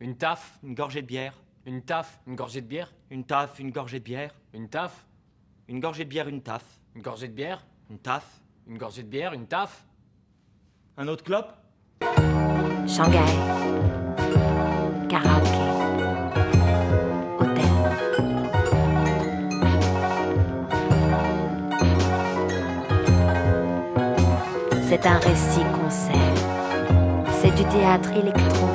Une taf, une gorgée de bière. Une taf, une gorgée de bière. Une taf, une gorgée de bière. Une taf, une gorgée de bière, une taf. Une gorgée de bière. Une taf. Une gorgée de bière, une taf. Un autre clope? Shanghai. Karaoke. Hôtel. C'est un récit concert. C'est du théâtre électro